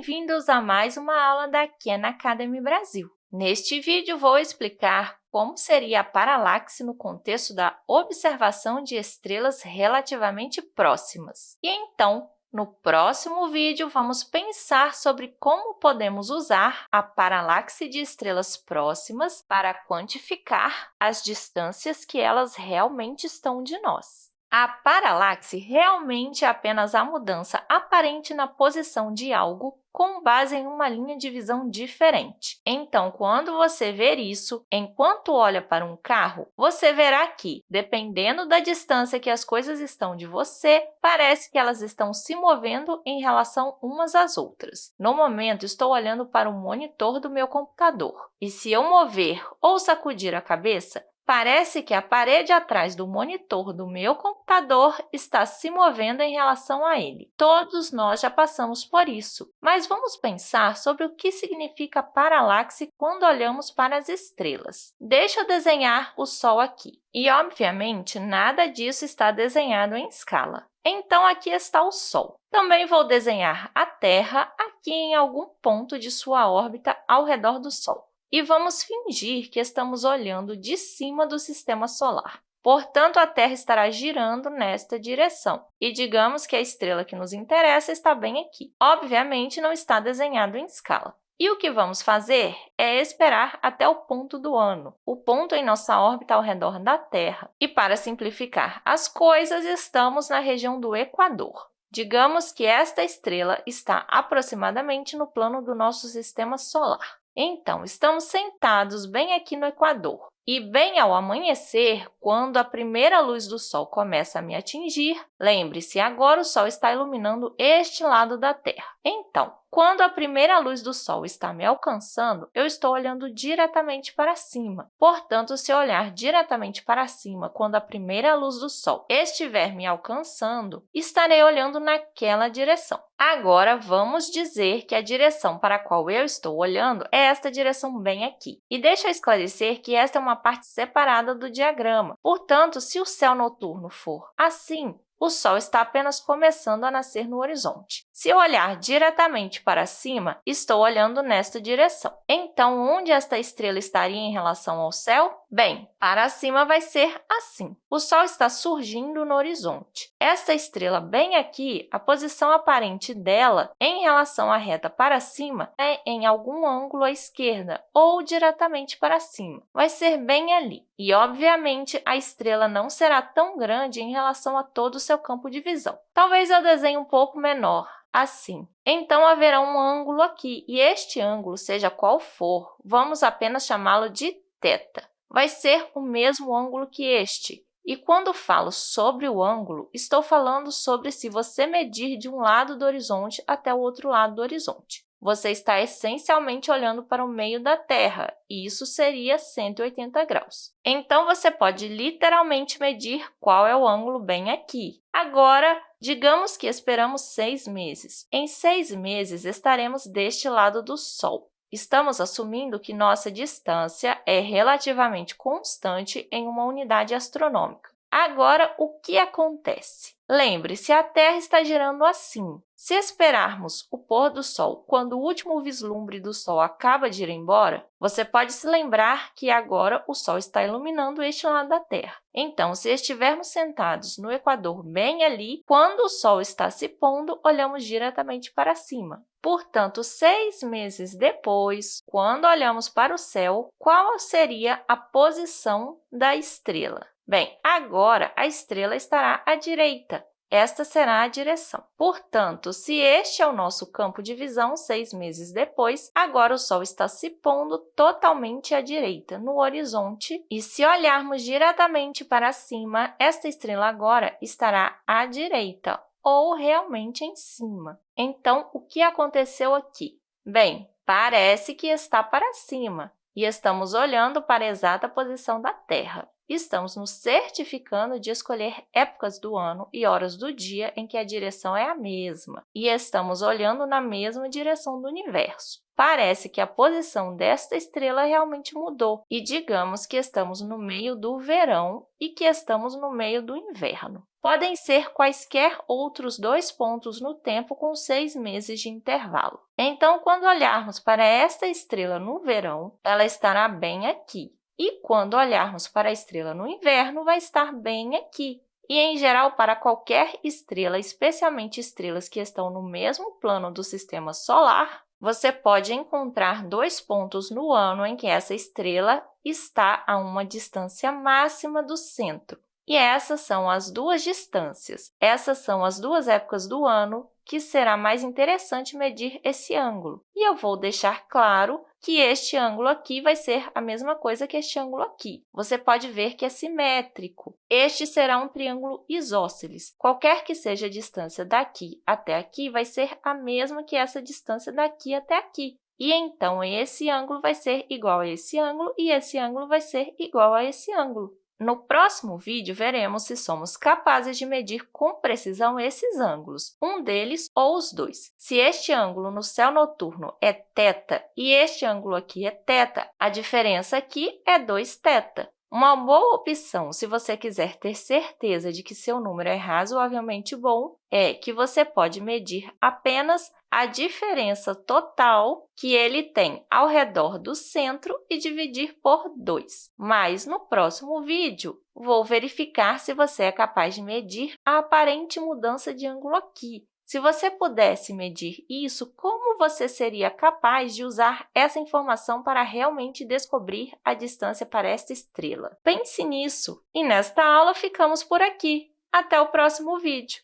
Bem-vindos a mais uma aula da Khan Academy Brasil. Neste vídeo, vou explicar como seria a paralaxe no contexto da observação de estrelas relativamente próximas. E então, no próximo vídeo, vamos pensar sobre como podemos usar a paralaxe de estrelas próximas para quantificar as distâncias que elas realmente estão de nós. A paralaxe realmente é apenas a mudança aparente na posição de algo com base em uma linha de visão diferente. Então, quando você ver isso, enquanto olha para um carro, você verá que, dependendo da distância que as coisas estão de você, parece que elas estão se movendo em relação umas às outras. No momento, estou olhando para o monitor do meu computador, e se eu mover ou sacudir a cabeça, Parece que a parede atrás do monitor do meu computador está se movendo em relação a ele. Todos nós já passamos por isso, mas vamos pensar sobre o que significa paralaxe quando olhamos para as estrelas. Deixa eu desenhar o Sol aqui. E, obviamente, nada disso está desenhado em escala. Então, aqui está o Sol. Também vou desenhar a Terra aqui em algum ponto de sua órbita ao redor do Sol e vamos fingir que estamos olhando de cima do sistema solar. Portanto, a Terra estará girando nesta direção, e digamos que a estrela que nos interessa está bem aqui. Obviamente, não está desenhado em escala. E o que vamos fazer é esperar até o ponto do ano, o ponto em nossa órbita ao redor da Terra. E, para simplificar as coisas, estamos na região do Equador. Digamos que esta estrela está aproximadamente no plano do nosso sistema solar. Então, estamos sentados bem aqui no Equador. E bem ao amanhecer, quando a primeira luz do Sol começa a me atingir, lembre-se, agora o Sol está iluminando este lado da Terra. Então, quando a primeira luz do Sol está me alcançando, eu estou olhando diretamente para cima. Portanto, se eu olhar diretamente para cima quando a primeira luz do Sol estiver me alcançando, estarei olhando naquela direção. Agora, vamos dizer que a direção para a qual eu estou olhando é esta direção bem aqui. E deixa eu esclarecer que esta é uma parte separada do diagrama. Portanto, se o céu noturno for assim, o Sol está apenas começando a nascer no horizonte. Se eu olhar diretamente para cima, estou olhando nesta direção. Então, onde esta estrela estaria em relação ao céu? Bem, para cima vai ser assim. O Sol está surgindo no horizonte. Esta estrela bem aqui, a posição aparente dela em relação à reta para cima é em algum ângulo à esquerda ou diretamente para cima. Vai ser bem ali. E, obviamente, a estrela não será tão grande em relação a todo o seu campo de visão. Talvez eu desenhe um pouco menor, assim. Então, haverá um ângulo aqui, e este ângulo, seja qual for, vamos apenas chamá-lo de θ vai ser o mesmo ângulo que este. E quando falo sobre o ângulo, estou falando sobre se você medir de um lado do horizonte até o outro lado do horizonte. Você está essencialmente olhando para o meio da Terra, e isso seria 180 graus. Então, você pode literalmente medir qual é o ângulo bem aqui. Agora, digamos que esperamos seis meses. Em seis meses, estaremos deste lado do Sol. Estamos assumindo que nossa distância é relativamente constante em uma unidade astronômica. Agora, o que acontece? Lembre-se, a Terra está girando assim. Se esperarmos o pôr do Sol quando o último vislumbre do Sol acaba de ir embora, você pode se lembrar que agora o Sol está iluminando este lado da Terra. Então, se estivermos sentados no Equador bem ali, quando o Sol está se pondo, olhamos diretamente para cima. Portanto, seis meses depois, quando olhamos para o céu, qual seria a posição da estrela? Bem, agora a estrela estará à direita. Esta será a direção. Portanto, se este é o nosso campo de visão seis meses depois, agora o Sol está se pondo totalmente à direita, no horizonte, e se olharmos diretamente para cima, esta estrela agora estará à direita, ou realmente em cima. Então, o que aconteceu aqui? Bem, parece que está para cima, e estamos olhando para a exata posição da Terra. Estamos nos certificando de escolher épocas do ano e horas do dia em que a direção é a mesma, e estamos olhando na mesma direção do universo. Parece que a posição desta estrela realmente mudou, e digamos que estamos no meio do verão e que estamos no meio do inverno. podem ser quaisquer outros dois pontos no tempo com seis meses de intervalo. Então, quando olharmos para esta estrela no verão, ela estará bem aqui. E quando olharmos para a estrela no inverno, vai estar bem aqui. E, em geral, para qualquer estrela, especialmente estrelas que estão no mesmo plano do Sistema Solar, você pode encontrar dois pontos no ano em que essa estrela está a uma distância máxima do centro. E essas são as duas distâncias. Essas são as duas épocas do ano que será mais interessante medir esse ângulo. E eu vou deixar claro que este ângulo aqui vai ser a mesma coisa que este ângulo aqui. Você pode ver que é simétrico. Este será um triângulo isósceles. Qualquer que seja a distância daqui até aqui, vai ser a mesma que essa distância daqui até aqui. E então, esse ângulo vai ser igual a esse ângulo e esse ângulo vai ser igual a esse ângulo. No próximo vídeo, veremos se somos capazes de medir com precisão esses ângulos, um deles ou os dois. Se este ângulo no céu noturno é θ e este ângulo aqui é θ, a diferença aqui é 2θ. Uma boa opção, se você quiser ter certeza de que seu número é razoavelmente bom, é que você pode medir apenas a diferença total que ele tem ao redor do centro e dividir por 2. Mas, no próximo vídeo, vou verificar se você é capaz de medir a aparente mudança de ângulo aqui, se você pudesse medir isso, como você seria capaz de usar essa informação para realmente descobrir a distância para esta estrela? Pense nisso! E nesta aula ficamos por aqui. Até o próximo vídeo!